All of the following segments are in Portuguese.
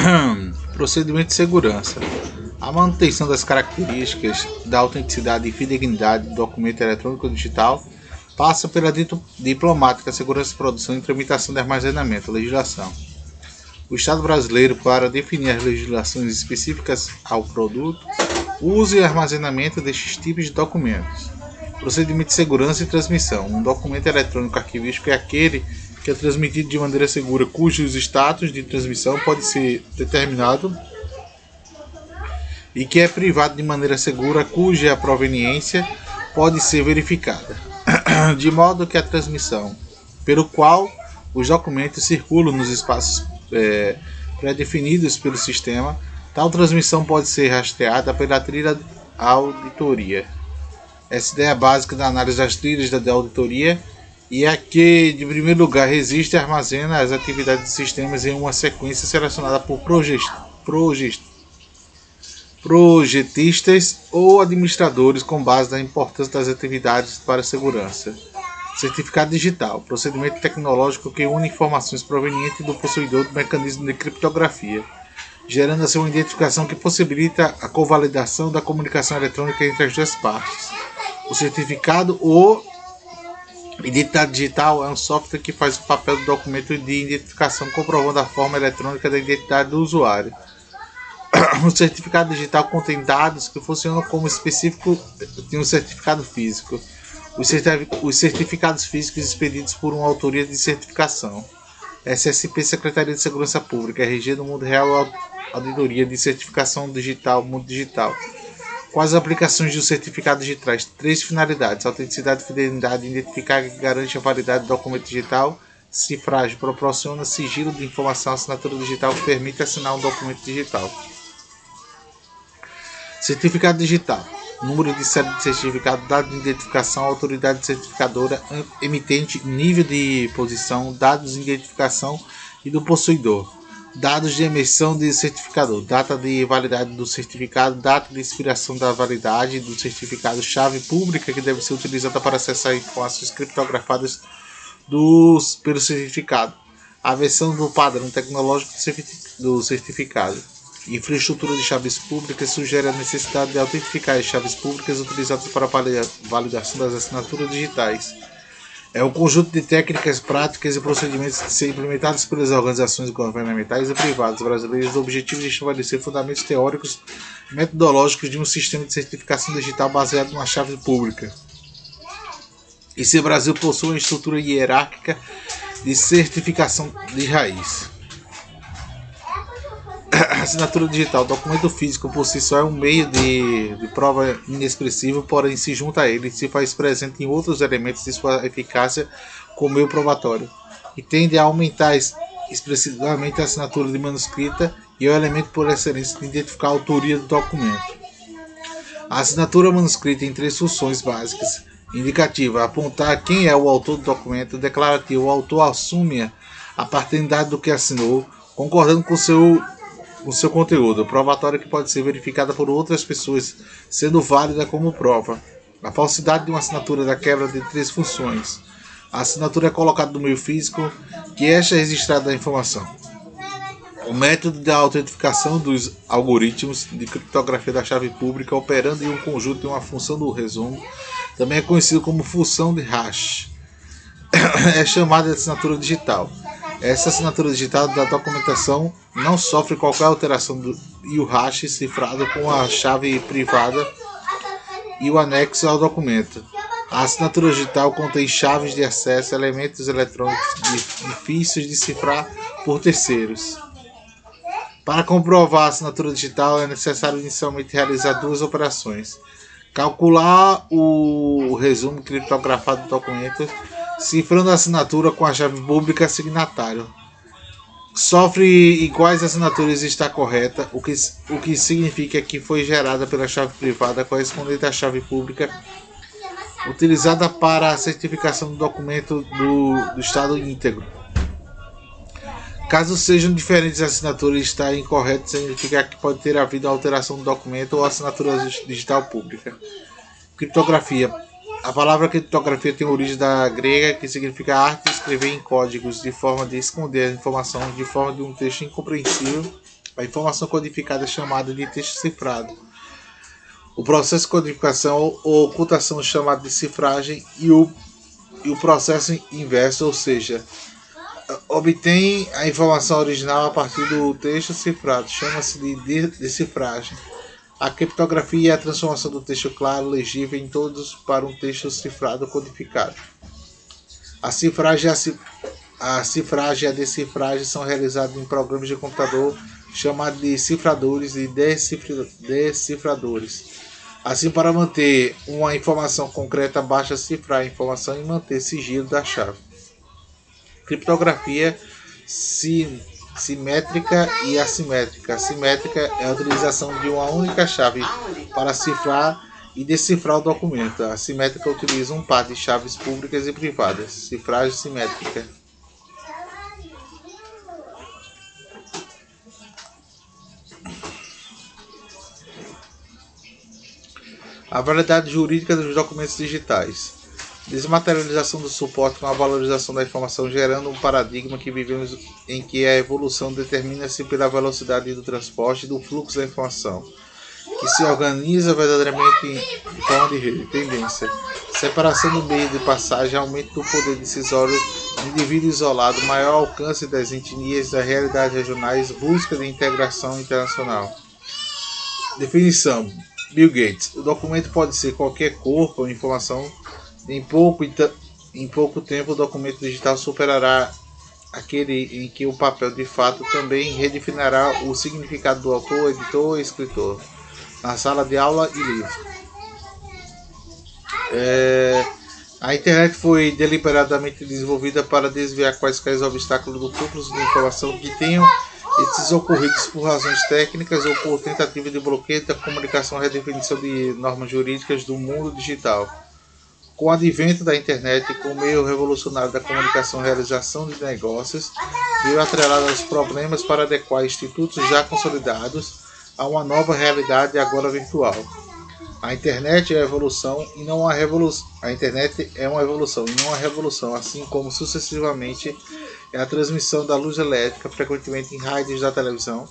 Procedimento de segurança. A manutenção das características da autenticidade e fidedignidade do documento eletrônico digital passa pela diplomática, segurança de produção e tramitação de armazenamento, legislação. O Estado brasileiro, para definir as legislações específicas ao produto, uso e armazenamento destes tipos de documentos. Procedimento de segurança e transmissão. Um documento eletrônico arquivístico é aquele que é transmitido de maneira segura, cujos status de transmissão pode ser determinado e que é privado de maneira segura, cuja proveniência pode ser verificada, de modo que a transmissão pelo qual os documentos circulam nos espaços é, pré-definidos pelo sistema, tal transmissão pode ser rastreada pela trilha auditoria. Essa ideia básica da análise das trilhas da auditoria e que, de primeiro lugar, resiste e armazena as atividades de sistemas em uma sequência selecionada por projetistas ou administradores com base na importância das atividades para a segurança. Certificado digital, procedimento tecnológico que une informações provenientes do possuidor do mecanismo de criptografia, gerando assim uma identificação que possibilita a convalidação da comunicação eletrônica entre as duas partes. O certificado ou Identidade digital é um software que faz o papel do documento de identificação comprovando a forma eletrônica da identidade do usuário. O certificado digital contém dados que funcionam como específico de um certificado físico. Os certificados físicos expedidos por uma autoria de certificação. SSP Secretaria de Segurança Pública, RG do Mundo Real Auditoria de Certificação Digital, Mundo Digital. Quais as aplicações do certificado digitais? Três finalidades: autenticidade, fidelidade, identificar que garante a validade do documento digital, cifragem, proporciona sigilo de informação, assinatura digital permite assinar um documento digital. Certificado digital: número de série de certificado, dado de identificação, autoridade certificadora, emitente, nível de posição, dados de identificação e do possuidor dados de emissão de certificador, data de validade do certificado, data de expiração da validade do certificado, chave pública que deve ser utilizada para acessar informações criptografadas dos, pelo certificado, a versão do padrão tecnológico do certificado. Infraestrutura de chaves públicas sugere a necessidade de autentificar as chaves públicas utilizadas para validação das assinaturas digitais é um conjunto de técnicas, práticas e procedimentos que são implementados pelas organizações governamentais e privadas brasileiras o objetivo de estabelecer fundamentos teóricos e metodológicos de um sistema de certificação digital baseado numa chave pública. E se o Brasil possui uma estrutura hierárquica de certificação de raiz. Assinatura digital, documento físico por si só é um meio de, de prova inexpressivo, porém se junta a ele e se faz presente em outros elementos de sua eficácia como meio probatório, e tende a aumentar expressivamente a assinatura de manuscrita e é o elemento por excelência de identificar a autoria do documento. A assinatura manuscrita tem três funções básicas. Indicativa, apontar quem é o autor do documento. Declarativa, o autor assume a paternidade do que assinou, concordando com seu o seu conteúdo, provatória que pode ser verificada por outras pessoas, sendo válida como prova. A falsidade de uma assinatura da quebra de três funções. A assinatura é colocada no meio físico, que esta é registrada da informação. O método da autentificação dos algoritmos de criptografia da chave pública operando em um conjunto de uma função do resumo, também é conhecido como função de hash. é chamada de assinatura digital. Essa assinatura digital da documentação não sofre qualquer alteração do, e o hash cifrado com a chave privada e o anexo ao documento. A assinatura digital contém chaves de acesso, elementos eletrônicos difíceis de cifrar por terceiros. Para comprovar a assinatura digital é necessário inicialmente realizar duas operações: calcular o resumo criptografado do documento cifrando a assinatura com a chave pública signatário. Sofre iguais assinaturas está correta, o que, o que significa que foi gerada pela chave privada correspondente à chave pública utilizada para a certificação do documento do, do estado íntegro. Caso sejam diferentes assinaturas está incorreto, significa que pode ter havido alteração do documento ou assinatura digital pública. Criptografia a palavra criptografia tem origem da grega, que significa arte de escrever em códigos, de forma de esconder a informação de forma de um texto incompreensível A informação codificada é chamada de texto cifrado. O processo de codificação ou ocultação é chamado de cifragem e o, e o processo inverso, ou seja, obtém a informação original a partir do texto cifrado, chama-se de decifragem. A criptografia é a transformação do texto claro, legível em todos para um texto cifrado codificado. A cifragem, a, a cifragem e a decifragem são realizadas em programas de computador chamados de cifradores e decifradores. Assim, para manter uma informação concreta, basta cifrar a informação e manter sigilo da chave. Criptografia sim, simétrica e assimétrica. Simétrica é a utilização de uma única chave para cifrar e decifrar o documento. A simétrica utiliza um par de chaves públicas e privadas. Cifragem simétrica. A validade jurídica dos documentos digitais. Desmaterialização do suporte com a valorização da informação, gerando um paradigma que vivemos em que a evolução determina-se pela velocidade do transporte e do fluxo da informação, que se organiza verdadeiramente em forma de rede. Tendência. Separação do meio de passagem, aumento do poder decisório do indivíduo isolado, maior alcance das etnias, das realidades regionais, busca de integração internacional. Definição Bill Gates. O documento pode ser qualquer corpo ou informação. Em pouco, em pouco tempo, o documento digital superará aquele em que o papel de fato também redefinirá o significado do autor, editor e escritor na sala de aula e livro. É, a internet foi deliberadamente desenvolvida para desviar quaisquer obstáculos do fluxo de informação que tenham esses ocorridos por razões técnicas ou por tentativa de bloqueio da comunicação redefinição de normas jurídicas do mundo digital. Com o advento da internet e com o meio revolucionário da comunicação e realização de negócios, veio atrelado aos problemas para adequar institutos já consolidados a uma nova realidade agora virtual. A internet é a evolução e não a revolução. A internet é uma evolução e não uma revolução, assim como sucessivamente é a transmissão da luz elétrica, frequentemente em rádios da televisão.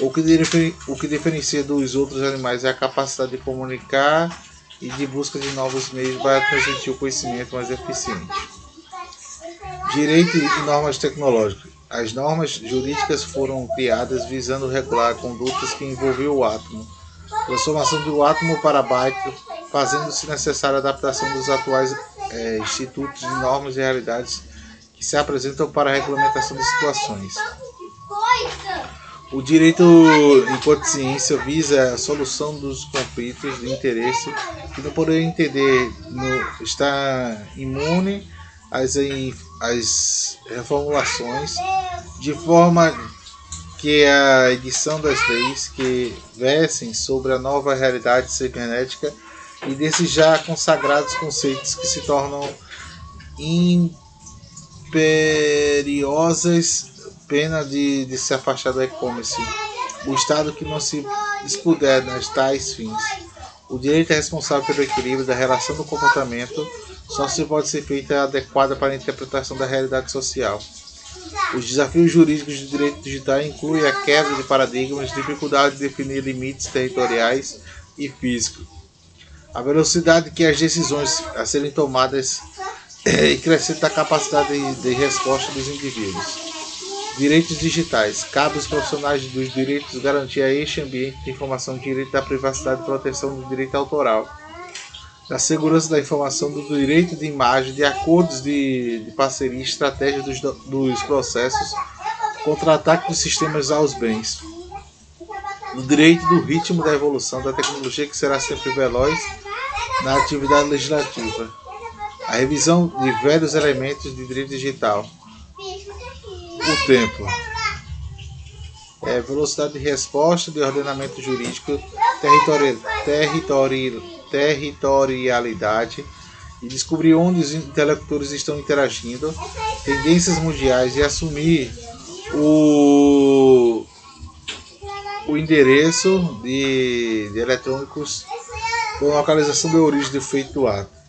O que, o que diferencia dos outros animais é a capacidade de comunicar e de busca de novos meios para transmitir o conhecimento mais eficiente. Direito e normas tecnológicas. As normas jurídicas foram criadas visando regular condutas que envolviam o átomo, transformação do átomo para byte, fazendo-se necessária a adaptação dos atuais é, institutos de normas e realidades que se apresentam para a regulamentação de situações. O direito, enquanto ciência, visa a solução dos conflitos de interesse que não poder entender no, está imune às, às reformulações, de forma que a edição das leis que versem sobre a nova realidade cibernética e desses já consagrados conceitos que se tornam imperiosas pena de, de se afastar do e-commerce. O Estado que não se dispuder nas tais fins. O direito é responsável pelo equilíbrio da relação do comportamento, só se pode ser feita adequada para a interpretação da realidade social. Os desafios jurídicos do direito digital incluem a quebra de paradigmas, dificuldade de definir limites territoriais e físicos, a velocidade que as decisões a serem tomadas e crescente a capacidade de, de resposta dos indivíduos. Direitos digitais. Cabe aos profissionais dos direitos garantir a este ambiente de informação, direito da privacidade e proteção do direito autoral, da segurança da informação, do direito de imagem, de acordos de, de parceria estratégia dos, dos processos contra ataque dos sistemas aos bens, do direito do ritmo da evolução da tecnologia que será sempre veloz na atividade legislativa a revisão de velhos elementos de direito digital. O tempo. É, velocidade de resposta de ordenamento jurídico, territori territori territorialidade e descobrir onde os interlocutores estão interagindo, tendências mundiais e assumir o, o endereço de, de eletrônicos com localização de origem do feito do ato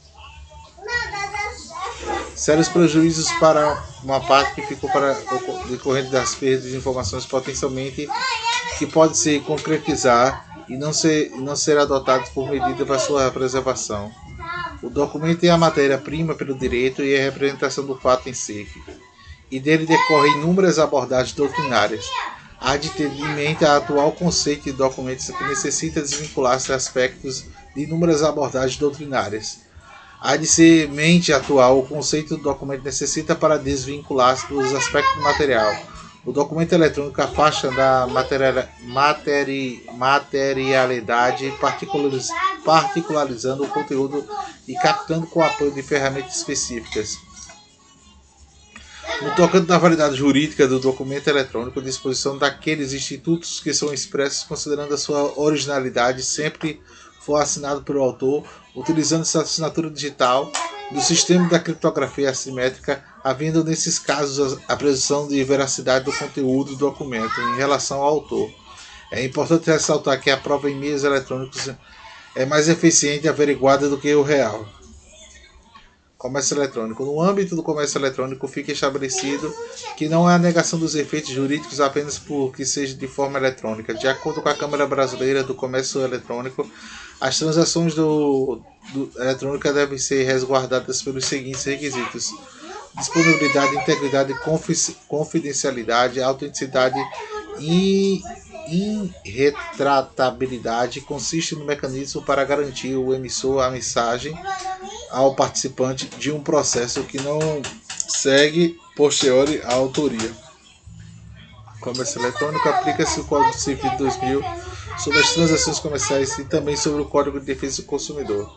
sérios prejuízos para uma parte que ficou para decorrente das perdas de informações potencialmente que pode se concretizar e não ser, não ser adotado por medida para sua preservação. O documento é a matéria-prima pelo direito e a representação do fato em si, e dele decorrem inúmeras abordagens doutrinárias. Há de ter em mente a atual conceito de documentos que necessita desvincular-se aspectos de inúmeras abordagens doutrinárias. Há de ser mente atual o conceito do documento necessita para desvincular-se dos aspectos do material o documento eletrônico afasta da materi materi materialidade, particulariz particularizando o conteúdo e captando com o apoio de ferramentas específicas. No tocante da validade jurídica do documento eletrônico, disposição daqueles institutos que são expressos considerando a sua originalidade sempre for assinado pelo autor, utilizando essa assinatura digital do sistema da criptografia assimétrica, havendo nesses casos a presunção de veracidade do conteúdo do documento em relação ao autor. É importante ressaltar que a prova em meios eletrônicos é mais eficiente e averiguada do que o real. Comércio eletrônico. No âmbito do comércio eletrônico, fica estabelecido que não é a negação dos efeitos jurídicos apenas porque seja de forma eletrônica. De acordo com a Câmara Brasileira do Comércio Eletrônico, as transações do, do eletrônica devem ser resguardadas pelos seguintes requisitos: disponibilidade, integridade, confidencialidade, autenticidade e irretratabilidade consiste no mecanismo para garantir o emissor a mensagem ao participante de um processo que não segue posteriori à autoria. Comércio eletrônico aplica-se o Código Civil de 2000 sobre as transações comerciais e também sobre o Código de Defesa do Consumidor.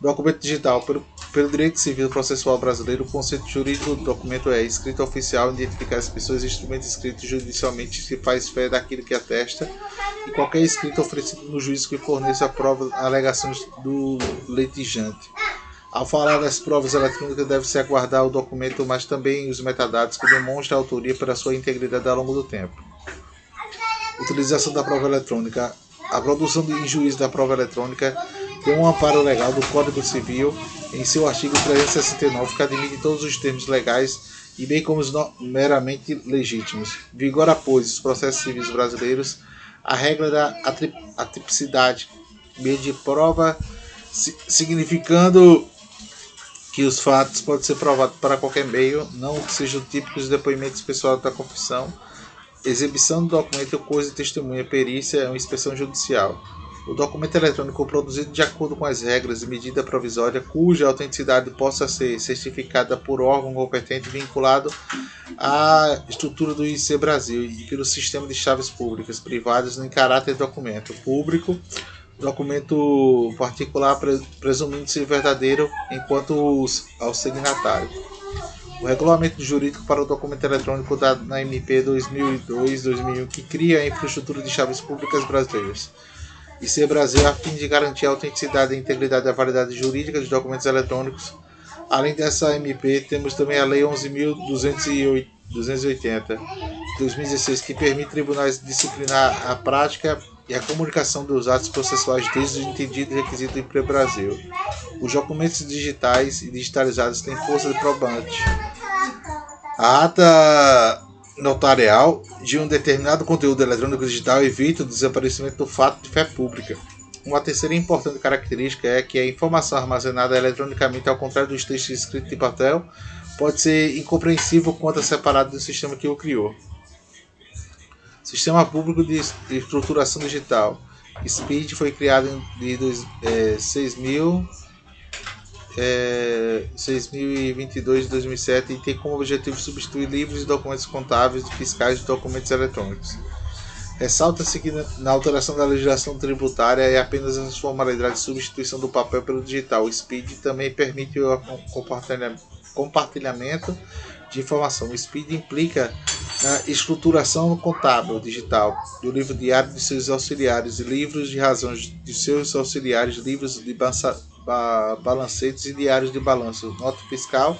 Documento digital. Pelo, pelo direito civil processual brasileiro, o conceito jurídico do documento é escrito oficial, identificar as pessoas e instrumentos escritos judicialmente se faz fé daquilo que atesta, e qualquer escrito oferecido no juízo que forneça a prova alegações do litigante. Ao falar das provas eletrônicas, deve-se aguardar o documento, mas também os metadados que demonstram a autoria pela sua integridade ao longo do tempo. Utilização da prova eletrônica. A produção em juízo da prova eletrônica tem um amparo legal do Código Civil em seu artigo 369 que admite todos os termos legais e bem como os meramente legítimos. Vigora, pois, os processos civis brasileiros a regra da atipicidade, meio de prova, significando que os fatos podem ser provados para qualquer meio, não que sejam típicos depoimentos pessoais da confissão, exibição do documento, coisa testemunha, perícia, uma inspeção judicial. O documento eletrônico produzido de acordo com as regras de medida provisória, cuja autenticidade possa ser certificada por órgão competente vinculado à estrutura do IC Brasil e pelo sistema de chaves públicas privadas em caráter documento público, documento particular presumindo ser verdadeiro enquanto ao signatário. O regulamento jurídico para o documento eletrônico dado na MP 2002-2001 que cria a infraestrutura de chaves públicas brasileiras e ser Brasil a fim de garantir a autenticidade, a integridade e a validade jurídica dos documentos eletrônicos. Além dessa MP, temos também a Lei 11.280 de 2016, que permite tribunais disciplinar a prática e a comunicação dos atos processuais desde o entendido requisito do Brasil. Os documentos digitais e digitalizados têm força de probante. A ata notarial de um determinado conteúdo eletrônico digital evita o desaparecimento do fato de fé pública. Uma terceira importante característica é que a informação armazenada eletronicamente, ao contrário dos textos escritos em papel, pode ser incompreensível quanto separado do sistema que o criou. Sistema Público de Estruturação Digital. SPID foi criado em é, 6.000 é, 6.022 de 2007 e tem como objetivo substituir livros e documentos contábeis e fiscais de documentos eletrônicos. Ressalta-se que na alteração da legislação tributária é apenas a formalidade de substituição do papel pelo digital. O SPID também permite o compartilhamento de informação. O SPID implica na estruturação contábil digital do livro diário de seus auxiliares e livros de razões de seus auxiliares, livros de ba balancetes e diários de balanço, nota fiscal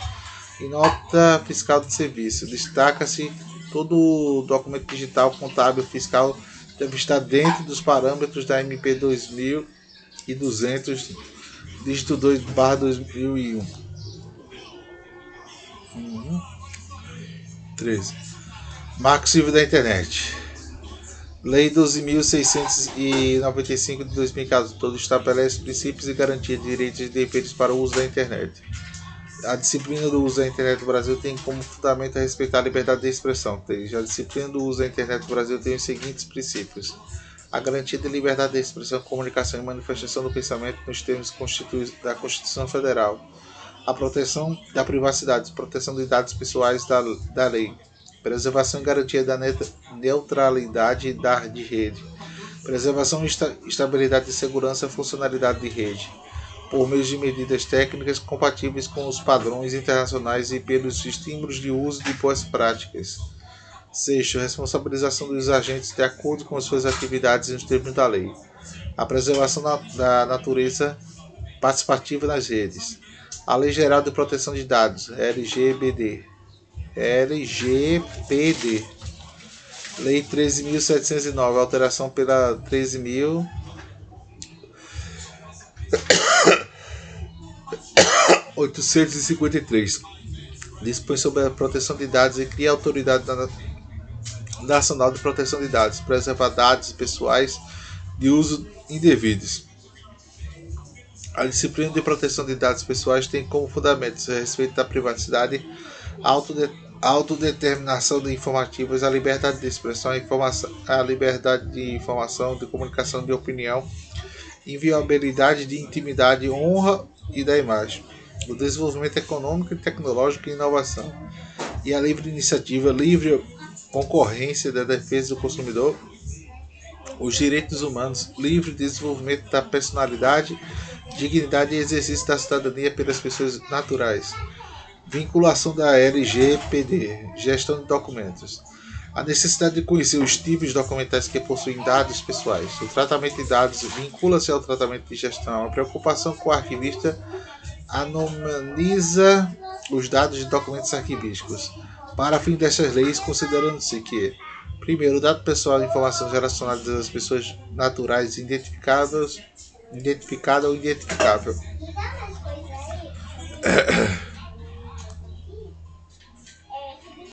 e nota fiscal de serviço. Destaca-se todo documento digital contábil fiscal deve estar dentro dos parâmetros da MP 2200, dígito 2 barra 2001. Uhum. 13. Marco Civil da Internet. Lei 12.695 de 2014, todo estabelece princípios e garantia de direitos e deveres para o uso da internet. A disciplina do uso da internet no Brasil tem como fundamento a respeitar a liberdade de expressão. A disciplina do uso da internet no Brasil tem os seguintes princípios: a garantia de liberdade de expressão, comunicação e manifestação do pensamento nos termos da Constituição Federal, a proteção da privacidade, proteção de dados pessoais da, da lei, preservação e garantia da neutralidade da, de rede, preservação, esta, estabilidade de segurança e funcionalidade de rede, por meio de medidas técnicas compatíveis com os padrões internacionais e pelos estímulos de uso de boas práticas. Sexto, responsabilização dos agentes de acordo com suas atividades nos termos da lei. A preservação da natureza participativa nas redes. A Lei Geral de Proteção de Dados, LGBD, LGPD. Lei 13.709, alteração pela 13.000. (853) dispõe sobre a proteção de dados e cria a autoridade nacional de proteção de dados, preserva dados pessoais de uso indevidos. A disciplina de proteção de dados pessoais tem como fundamentos a respeito da privacidade, a autodeterminação de informativas, a liberdade de expressão, a, informação, a liberdade de informação, de comunicação de opinião, inviolabilidade de intimidade, honra e da imagem, o desenvolvimento econômico, tecnológico e inovação, e a livre iniciativa, livre concorrência da defesa do consumidor, os direitos humanos, livre desenvolvimento da personalidade dignidade e exercício da cidadania pelas pessoas naturais. Vinculação da LGPD, gestão de documentos. A necessidade de conhecer os tipos documentais que possuem dados pessoais. O tratamento de dados vincula-se ao tratamento de gestão. A preocupação com o arquivista anomaliza os dados de documentos arquivísticos. Para fim dessas leis, considerando-se que Primeiro, o dado pessoal e informações relacionadas às pessoas naturais identificadas identificada ou identificável.